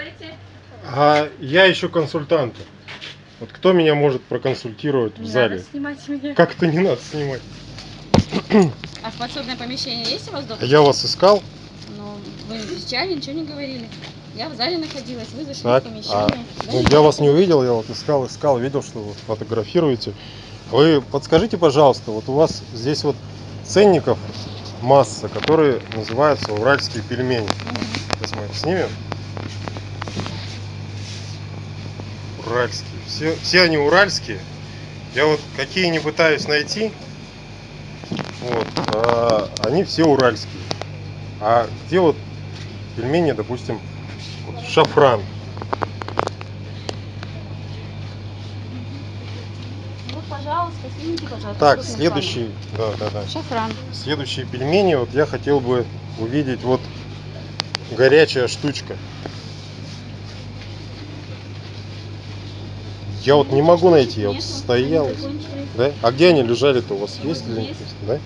делаете? А я ищу консультанта. Вот кто меня может проконсультировать в Не зале? надо снимать меня. Как это не надо снимать? А в подсобное помещение есть у вас допуск? Я вас искал. Ну, вы встречали, ничего не говорили. Я в зале находилась, вы зашли Так, в а, помещение. Да, ну, я вас не увидел, я вот искал, искал, видел, что вы фотографируете. Вы подскажите, пожалуйста, вот у вас здесь вот ценников масса, которые называются уральские пельмени. Мгм. Сейчас мы их снимем. Уральские. Все, все они уральские. Я вот какие не пытаюсь найти, вот, а, они все уральские. А где вот пельмени, допустим, вот шафран? Вот, пожалуйста, снимите, пожалуйста. Так, следующий, да, да, да. Шафран. Следующие пельмени, вот я хотел бы увидеть вот горячая штучка. Я вот не могу найти, я вот стоял. Да? А где они лежали-то у вас есть есть. Да?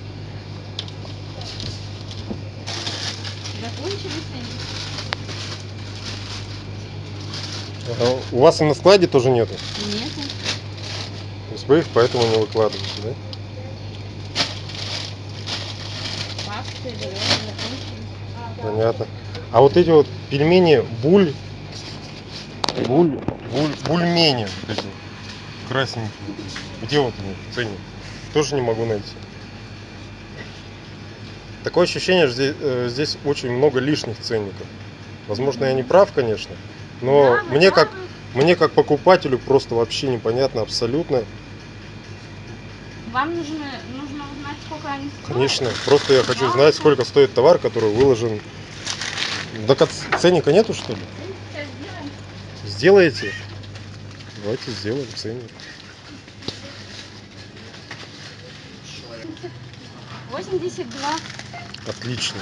Закончились они. А у вас и на складе тоже нету? Нету. То есть вы их поэтому не выкладываете, да? Понятно. А вот эти вот пельмени буль, буль, буль, бульмени, вот эти красненькие, где вот они в цене? Тоже не могу найти. Такое ощущение, что здесь, э, здесь очень много лишних ценников. Возможно, я не прав, конечно, но Да, мне как мне как покупателю просто вообще непонятно абсолютно. Вам нужно, нужно узнать, сколько они стоят. Конечно, просто я хочу Да. знать, сколько стоит товар, который выложен. Так а ц- ценника нету, что ли? Сделаете? Давайте сделаем ценник. 82. Отлично.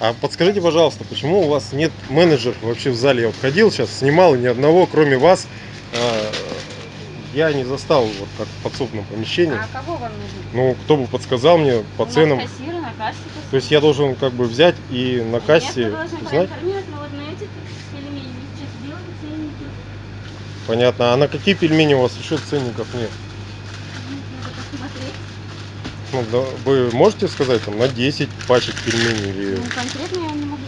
А подскажите, пожалуйста, почему у вас нет менеджеров вообще в зале? Я вот ходил сейчас, снимал ни одного, кроме вас. а, Я не застал вот как в подсобном помещении. А кого вам нужно? Ну, кто бы подсказал мне по У ценам. кассиры на кассе. То есть я должен как бы взять и на Нет, кассе вы должны узнать? проинформировать, но вот на эти пельмени сейчас сделали ценники. Понятно. А на какие пельмени у вас еще ценников нет? Надо посмотреть. Ну, да, вы можете сказать там на 10 пачек пельменей или Ну, конкретно я не могу